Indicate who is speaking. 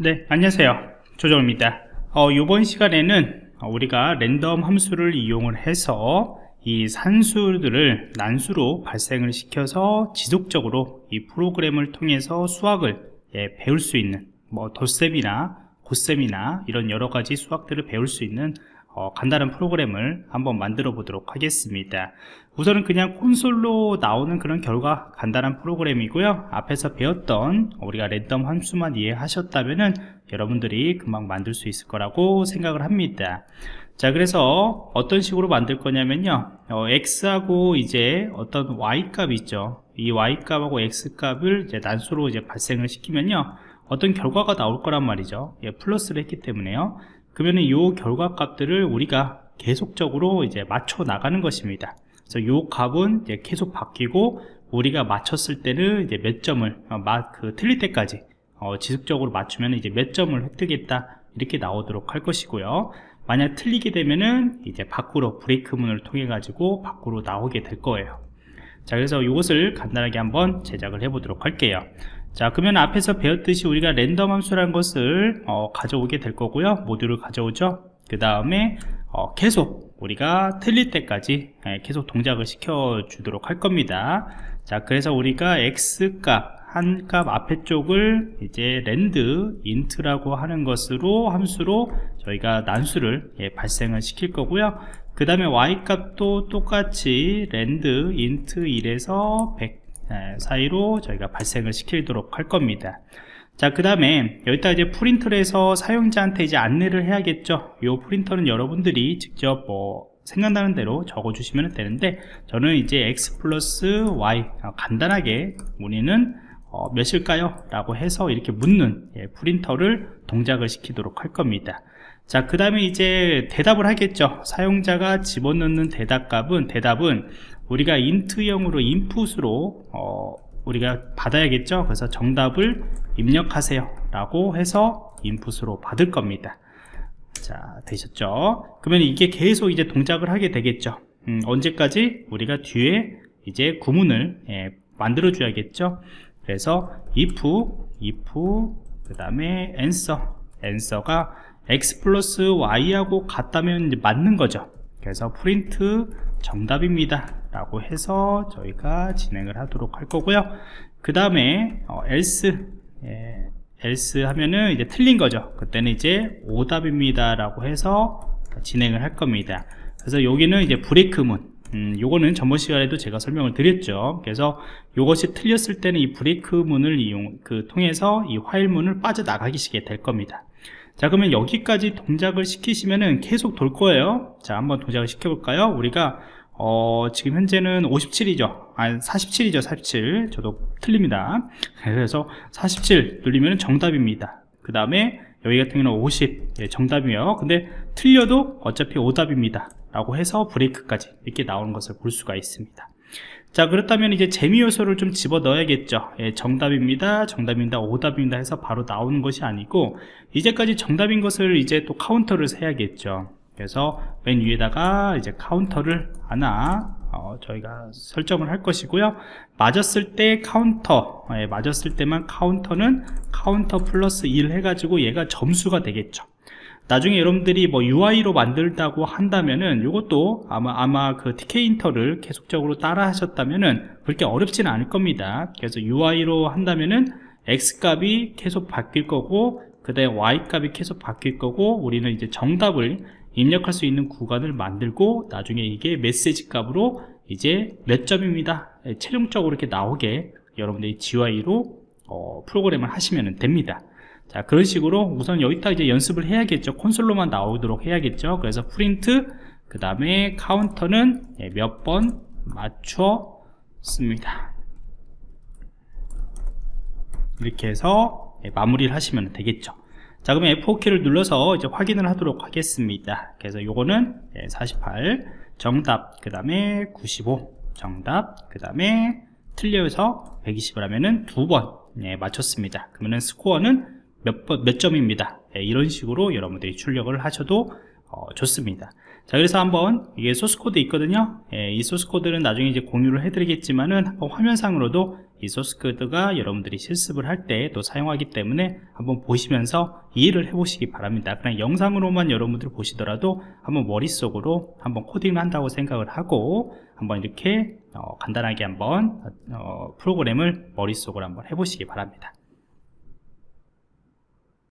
Speaker 1: 네 안녕하세요. 조정입니다. 어, 이번 시간에는 우리가 랜덤 함수를 이용을 해서 이 산수들을 난수로 발생을 시켜서 지속적으로 이 프로그램을 통해서 수학을 예, 배울 수 있는 뭐 덧셈이나 곱셈이나 이런 여러가지 수학들을 배울 수 있는 어, 간단한 프로그램을 한번 만들어 보도록 하겠습니다. 우선은 그냥 콘솔로 나오는 그런 결과 간단한 프로그램이고요. 앞에서 배웠던 우리가 랜덤 함수만 이해하셨다면 여러분들이 금방 만들 수 있을 거라고 생각을 합니다. 자 그래서 어떤 식으로 만들 거냐면요. 어, x하고 이제 어떤 y 값이 있죠. 이 y 값하고 x 값을 이제 난수로 이제 발생을 시키면요. 어떤 결과가 나올 거란 말이죠. 예, 플러스를 했기 때문에요 그러면 이 결과 값들을 우리가 계속적으로 이제 맞춰 나가는 것입니다. 그래서 이 값은 이제 계속 바뀌고 우리가 맞췄을 때는 이제 몇 점을 어, 그 틀릴 때까지 어, 지속적으로 맞추면 이제 몇 점을 획득했다 이렇게 나오도록 할 것이고요. 만약 틀리게 되면은 이제 밖으로 브레이크 문을 통해 가지고 밖으로 나오게 될 거예요. 자 그래서 이것을 간단하게 한번 제작을 해 보도록 할게요 자 그러면 앞에서 배웠듯이 우리가 랜덤 함수라는 것을 어, 가져오게 될 거고요. 모듈을 가져오죠. 그 다음에 어, 계속 우리가 틀릴 때까지 예, 계속 동작을 시켜 주도록 할 겁니다. 자 그래서 우리가 x값 한 값 앞에 쪽을 이제 randint라고 하는 것으로 함수로 저희가 난수를 예, 발생을 시킬 거고요. 그 다음에 y 값도 똑같이 randint 1에서 100 사이로 저희가 발생을 시키도록 할 겁니다. 자 그 다음에 여기다 이제 print를 해서 사용자한테 이제 안내를 해야겠죠? 이 print는 여러분들이 직접 뭐 생각나는 대로 적어 주시면 되는데 저는 이제 x 플러스 y 어, 간단하게 우리는 어, 몇일까요? 라고 해서 이렇게 묻는 예, 프린터를 동작을 시키도록 할 겁니다. 자 그 다음에 이제 대답을 하겠죠. 사용자가 집어넣는 대답값은 대답은 우리가 인트형으로 인풋으로 어, 우리가 받아야겠죠? 그래서 정답을 입력하세요. 라고 해서 인풋으로 받을 겁니다. 자 되셨죠? 그러면 이게 계속 이제 동작을 하게 되겠죠. 음, 언제까지? 우리가 뒤에 이제 구문을 예, 만들어 줘야겠죠 그래서 if if 그 다음에 answer. answer가 x 플러스 y하고 같다면 맞는 거죠. 그래서 프린트 정답입니다. 라고 해서 저희가 진행을 하도록 할 거고요. 그 다음에 어, else. 예, else 하면은 이제 틀린 거죠. 그때는 이제 오답입니다. 라고 해서 진행을 할 겁니다. 그래서 여기는 이제 브레이크문 음, 요거는 전번 시간에도 제가 설명을 드렸죠. 그래서 이것이 틀렸을 때는 이 브레이크 문을 이용 그 통해서 이 화일 문을 빠져나가기시게 될 겁니다. 자 그러면 여기까지 동작을 시키시면은 계속 돌 거예요. 자 한번 동작을 시켜 볼까요? 우리가 어, 지금 현재는 57이죠. 아니 47이죠 47 저도 틀립니다. 그래서 47 눌리면 정답입니다. 그 다음에 여기 같은 경우는 50 예, 정답이에요. 근데 틀려도 어차피 오답입니다. 라고 해서 break까지 이렇게 나오는 것을 볼 수가 있습니다. 자 그렇다면 이제 재미 요소를 좀 집어 넣어야겠죠. 예, 정답입니다 정답입니다 오답입니다 해서 바로 나오는 것이 아니고 이제까지 정답인 것을 이제 또 count를 세야겠죠. 그래서 맨 위에다가 이제 count를 하나 어, 저희가 설정을 할 것이고요. 맞았을 때 카운터 예, 맞았을 때만 count는 count plus 1 해가지고 얘가 점수가 되겠죠. 나중에 여러분들이 뭐 UI로 만들다고 한다면은 이것도 아마 아마 그 Tkinter를 계속적으로 따라 하셨다면은 그렇게 어렵지는 않을 겁니다. 그래서 UI로 한다면은 X 값이 계속 바뀔 거고 그 다음에 Y 값이 계속 바뀔 거고 우리는 이제 정답을 입력할 수 있는 구간을 만들고 나중에 이게 메시지 값으로 이제 몇 점입니다. 예, 최종적으로 이렇게 나오게 여러분들이 GUI로 어, 프로그램을 하시면 됩니다. 자 그런 식으로 우선 여기다 이제 연습을 해야겠죠. 콘솔로만 나오도록 해야겠죠. 그래서 프린트 그 다음에 카운터는 예, 몇번 맞췄습니다. 이렇게 해서 예, 마무리를 하시면 되겠죠. 자 그러면 F4키를 눌러서 이제 확인을 하도록 하겠습니다. 그래서 요거는 48 정답 그 다음에 95 정답 그 다음에 틀려서 120을 하면은 두번. 예, 맞췄습니다. 그러면은 스코어는 몇, 번, 몇 점입니다. 예, 이런 식으로 여러분들이 출력을 하셔도 어, 좋습니다. 자 그래서 한번 이게 소스코드 있거든요. 예, 이 소스코드는 나중에 이제 공유를 해드리겠지만은 한번 화면상으로도 이 소스 코드가 여러분들이 실습을 할 때 또 사용하기 때문에 한번 보시면서 이해를 해 보시기 바랍니다. 그냥 영상으로만 여러분들 보시더라도 한번 머릿속으로 한번 코딩을 한다고 생각을 하고 한번 이렇게 어, 간단하게 한번 어, 프로그램을 머릿속으로 한번 해보시기 바랍니다